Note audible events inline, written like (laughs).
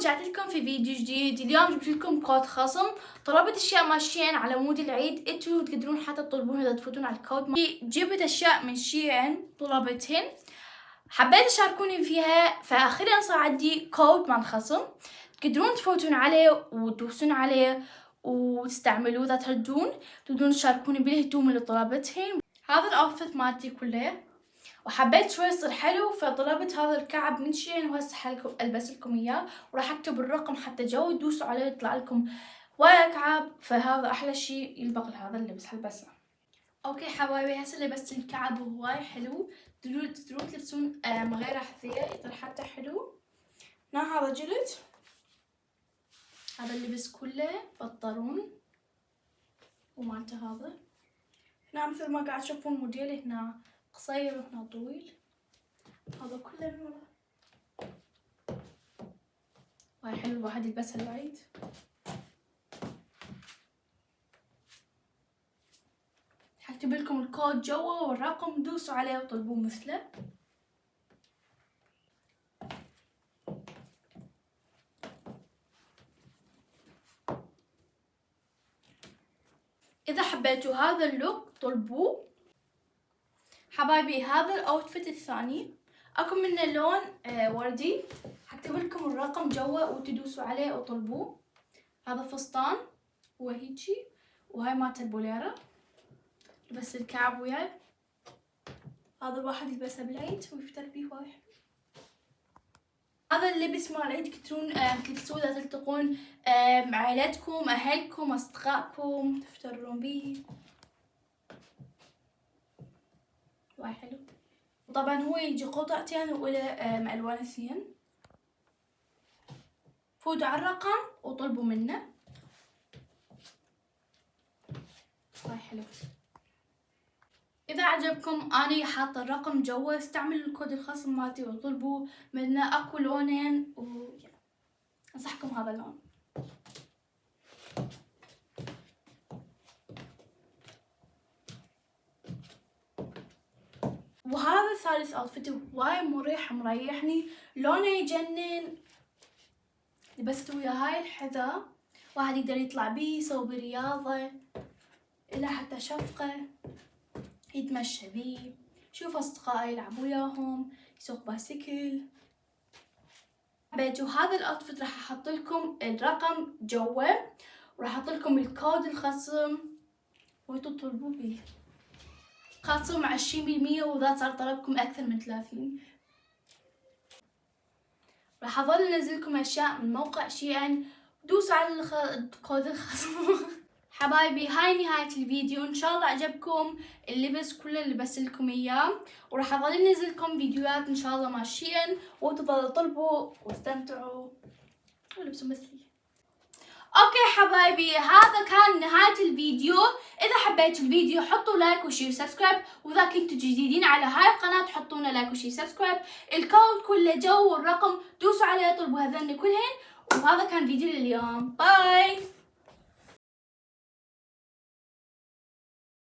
رجعت لكم في فيديو جديد. اليوم جبت لكم كود خصم. طلبت أشياء مال شي إن على مود العيد. أنتوا تقدرون حتى تطلبون إذا تفوتون على الكود. جبت أشياء من شي إن طلبتهن. حبيت تشاركوني فيها. فاخيرا صار عندي كود مال خصم. تقدرون تفوتون عليه وتدوسون عليه وتستعملوه إذا تردون تقدرون تشاركوني بالهدوم اللي طلبتهن. هذا ال outfit مالتي كله. وحبيت شوي يصير حلو فطلبت هذا الكعب من شي إن وهسه حلكم ألبس لكم إياه وراح أكتب الرقم حتى جوا تدوسوا عليه يطلع لكم ويا كعب. فهذا أحلى شيء يلبق لهذا اللبس حلبسه okay حبايبي هسه لبست الكعب وهواي حلو. تقدرون تقدرون تلبسون غير أحذية يطلع حتى حلو. هنا هذا جلد. هذا اللبس كله بطلون. ومالته هذا. هنا مثل ما قاعد تشوفون موديل هنا. قصير وهنا طويل. هذا كله من ورا واي حلو الواحد يلبسها العيد حكتب لكم الكود جوا والرقم دوسوا عليه وطلبوه مثله. إذا حبيتوا هذا ال look طلبوه. حبايبي هذا ال outfit الثاني. أكو منه لون آه وردي. حكتب لكم الرقم جوا وتدوسوا عليه وطلبوه. هذا فستان وهيجي وهاي مالت البوليرة. بس الكعب وياي. هذا الواحد يلبسه بالعيد ويفتر بيه وايد هذا اللبس مال العيد تقدرون تلبسوه اذا تلتقون مع عائلتكم أهلكم أصدقائكم تفترون بيه. وايد حلو. طبعا هو يجي قطعتين ولا الوان اثنين فوتوا على الرقم وطلبوا منه. وايد حلو. إذا عجبكم أني حاطه الرقم جوا استعملوا الكود الخصم مالتي وطلبوا منه أكو لونين و أنصحكم هذا اللون. وهذا ثالث outfit وايد مريح مريحني. لونه يجنن. لبست ويا هاي الحذاء واحد يقدر يطلع بيه يسوي رياضة. إلى حتى شفقة. يتمشى بيه. شوف أصدقائي يلعب وياهم. يسوق باسكل حبيتوا هذا ال outfit راح أحط لكم الرقم جوا وراح أحط لكم الكود الخصم. وانتوا تطلبوا بيه. خاصم عشرين بالمية وإذا صار طلبكم أكثر من ثلاثين. راح أظل أنزلكم أشياء من موقع شيئا. دوسوا على الكود الخصم. (laughs) حبايبي هاي نهاية الفيديو. إن شاء الله عجبكم اللبس كله اللي لكم إياه. وراح أظل انزلكم فيديوهات إن شاء الله ماشيا. وتظلوا طلبوا واستمتعوا. ولبسوا مثلي okay حبايبي هذا كان نهاية الفيديو. إذا حبيتوا الفيديو حطوا like و share و subscribe وإذا كنتوا جديدين على هاي القناة حطونا like و share subscribe. الكود كله جوا والرقم دوسوا عليه طلبوا هذن كلهن. وهذا كان فيديو لليوم. bye!